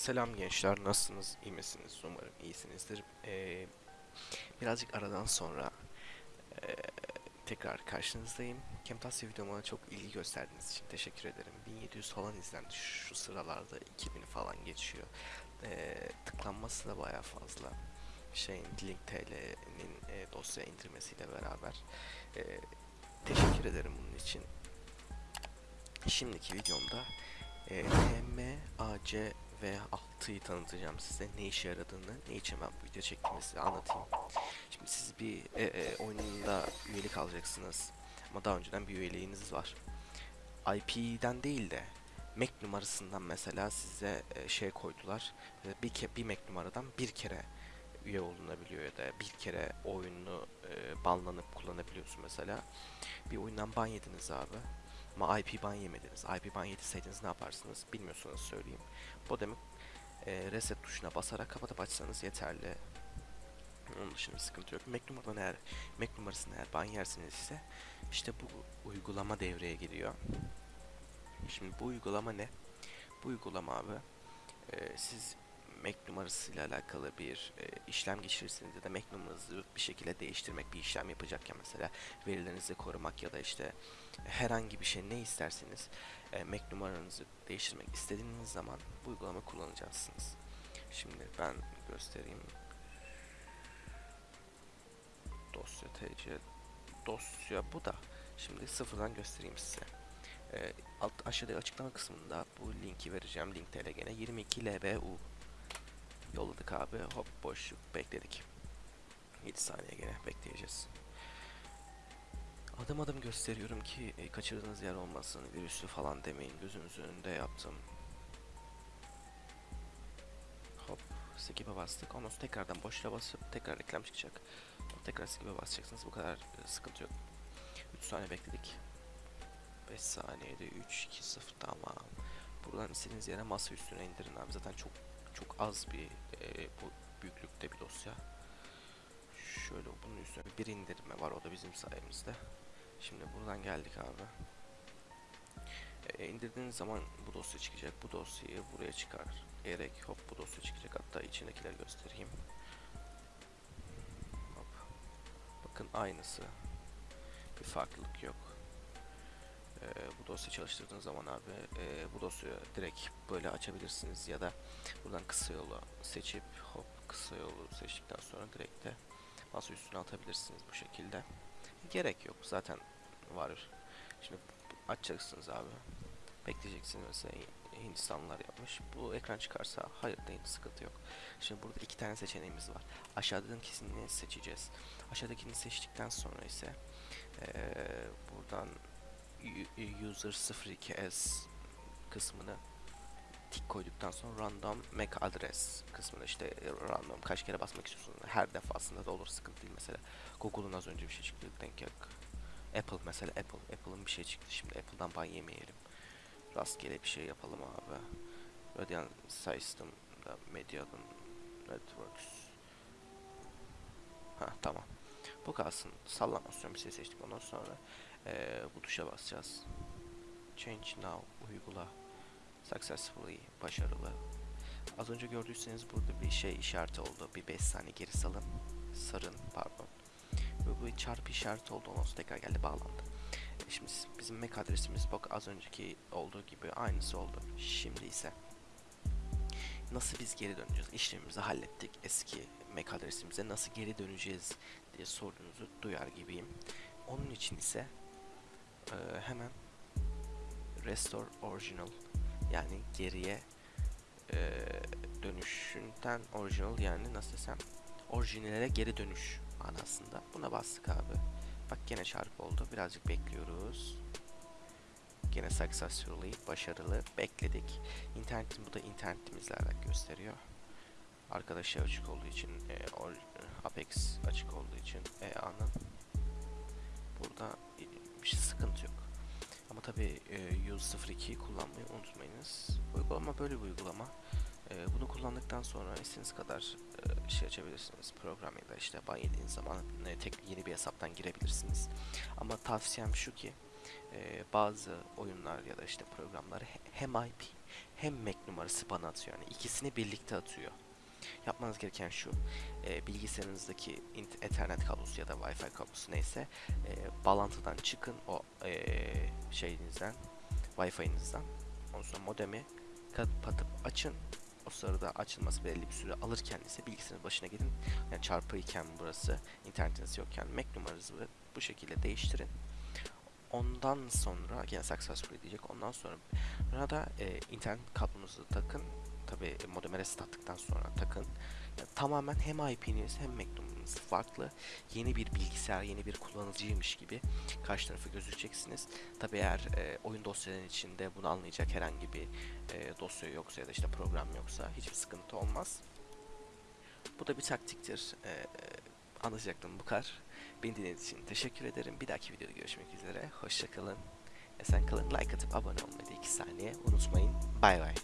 Selam gençler, nasılsınız? İyi misiniz? Umarım iyisinizdir. Ee, birazcık aradan sonra ee, tekrar karşınızdayım. Camtasia videoma çok ilgi gösterdiğiniz için teşekkür ederim. 1700 falan izlendi şu sıralarda 2000 falan geçiyor. Ee, tıklanması da baya fazla. Şeyin Link TL'nin e, dosya indirmesiyle beraber. Ee, teşekkür ederim bunun için. Şimdiki videomda e, TMAC ve 6'yı tanıtacağım size. Ne işe yaradığını, ne için ben bu video çektiğimi size anlatayım. Şimdi siz bir e, e, oyununda üyelik alacaksınız. Ama daha önceden bir üyeliğiniz var. IP'den değil de MAC numarasından mesela size e, şey koydular. E, bir, ke bir MAC numaradan bir kere üye olunabiliyor ya da bir kere oyunu e, banlanıp kullanabiliyorsun mesela. Bir oyundan ban yediniz abi. Ama IP ban yemediniz. IP ban yediseydiniz ne yaparsınız bilmiyorsanız söyleyeyim. Modemi e, reset tuşuna basarak kapatıp açsanız yeterli. Onun dışında bir sıkıntı yok. Mac numaradan eğer Mac numarasını eğer ban yersiniz ise işte bu uygulama devreye giriyor. Şimdi bu uygulama ne? Bu uygulama abi e, siz Mac numarasıyla alakalı bir e, işlem geçirirsiniz ya da Mac numaranızı bir şekilde değiştirmek bir işlem yapacakken mesela verilerinizi korumak ya da işte herhangi bir şey ne isterseniz e, Mac numaranızı değiştirmek istediğiniz zaman bu uygulama kullanacaksınız. Şimdi ben göstereyim. Dosya TC dosya bu da. Şimdi sıfırdan göstereyim size. E, alt aşağıda açıklama kısmında bu linki vereceğim. Link TL gene 22 LBU yolladık abi. Hop boşluk bekledik. 7 saniye gene bekleyeceğiz. Adım adım gösteriyorum ki e, kaçırdığınız yer olmasın, virüslü falan demeyin. Gözünüzün önünde yaptım. Hop, skip'e bastık. Ondan sonra tekrardan boşluğa basıp tekrar reklam çıkacak. Tekrar skip'e basacaksınız. Bu kadar e, sıkıntı yok. 3 saniye bekledik. 5 saniyede 3, 2, 0 tamam. Buradan istediğiniz yere masa üstüne indirin abi. Zaten çok çok az bir e, bu büyüklükte bir dosya. Şöyle bunun üstüne bir indirme var o da bizim sayemizde. Şimdi buradan geldik abi. E, indirdiğiniz zaman bu dosya çıkacak. Bu dosyayı buraya çıkar. Erek hop bu dosya çıkacak. Hatta içindekileri göstereyim. Hop. Bakın aynısı. Bir farklılık yok. Dosya çalıştırdığınız zaman abi e, bu dosyayı direkt böyle açabilirsiniz ya da buradan kısa yolu seçip hop kısa yolu seçtikten sonra direkt de masa üstüne atabilirsiniz bu şekilde. Gerek yok zaten var. Şimdi açacaksınız abi. Bekleyeceksiniz mesela Hindistanlılar yapmış. Bu ekran çıkarsa hayır değil sıkıntı yok. Şimdi burada iki tane seçeneğimiz var. Aşağıdakini seçeceğiz. Aşağıdakini seçtikten sonra ise ee, buradan user 02s kısmını tik koyduktan sonra random MAC address kısmına işte random kaç kere basmak istiyorsun her defasında da olur sıkıntı değil. Mesela Google'un az önce bir şey çıktı denk yok Apple mesela Apple Apple'ın bir şey çıktı. Şimdi Apple'dan ban yemeyelim. Rastgele bir şey yapalım abi. Radiant System'da Media'nın Networks. Ha tamam. Bu kalsın. Sallamasyon bir şey seçtik ondan sonra ee, bu tuşa basacağız Change now uygula Successfully başarılı. Az önce gördüyseniz burada bir şey işareti oldu. Bir 5 saniye geri salın. Sarın pardon. Ve bu çarpı işareti oldu. Ondan sonra tekrar geldi bağlandı. E şimdi bizim MAC adresimiz bak az önceki olduğu gibi aynısı oldu. Şimdi ise nasıl biz geri döneceğiz? İşlemimizi hallettik. Eski MAC adresimize nasıl geri döneceğiz diye sorunuzu duyar gibiyim. Onun için ise e, hemen Restore Original yani geriye e, dönüşünden orijinal yani nasıl desem orijinale geri dönüş manasında. Buna bastık abi. Bak gene çarpı oldu. Birazcık bekliyoruz. Gene successfully başarılı bekledik. İnternetin bu da internetimizle alakalı gösteriyor. Arkadaşı açık olduğu için e, Apex açık olduğu için EA'nın sıkıntı yok. Ama tabi e, Use 02'yi kullanmayı unutmayınız. Uygulama böyle bir uygulama. E, bunu kullandıktan sonra istediğiniz kadar e, şey açabilirsiniz. Program ya da işte ban zaman e, tek yeni bir hesaptan girebilirsiniz. Ama tavsiyem şu ki bazı oyunlar ya da işte programları hem IP hem MAC numarası bana atıyor. Yani ikisini birlikte atıyor. Yapmanız gereken şu. e, bilgisayarınızdaki Ethernet kablosu ya da Wi-Fi kablosu neyse e, bağlantıdan çıkın o e, şeyinizden Wi-Fi'nizden. Ondan sonra modemi kapatıp açın. O sırada açılması belli bir süre alırken ise bilgisayarın başına gidin. Yani çarpı burası, internetiniz yokken Mac numaranızı bu şekilde değiştirin. Ondan sonra yine successfully diyecek. Ondan sonra burada e, internet kablonuzu takın. Tabi modeme reset attıktan sonra takın. Yani tamamen hem IP'niz hem Mac numaranız farklı. Yeni bir bilgisayar, yeni bir kullanıcıymış gibi karşı tarafı gözükeceksiniz. Tabi eğer e, oyun dosyalarının içinde bunu anlayacak herhangi bir e, dosya yoksa ya da işte program yoksa hiçbir sıkıntı olmaz. Bu da bir taktiktir. E, e, anlatacaktım bu kadar. Beni dinlediğiniz için teşekkür ederim. Bir dahaki videoda görüşmek üzere. Hoşçakalın. Esen kalın. Like atıp abone olmayı da 2 saniye unutmayın. Bay bay.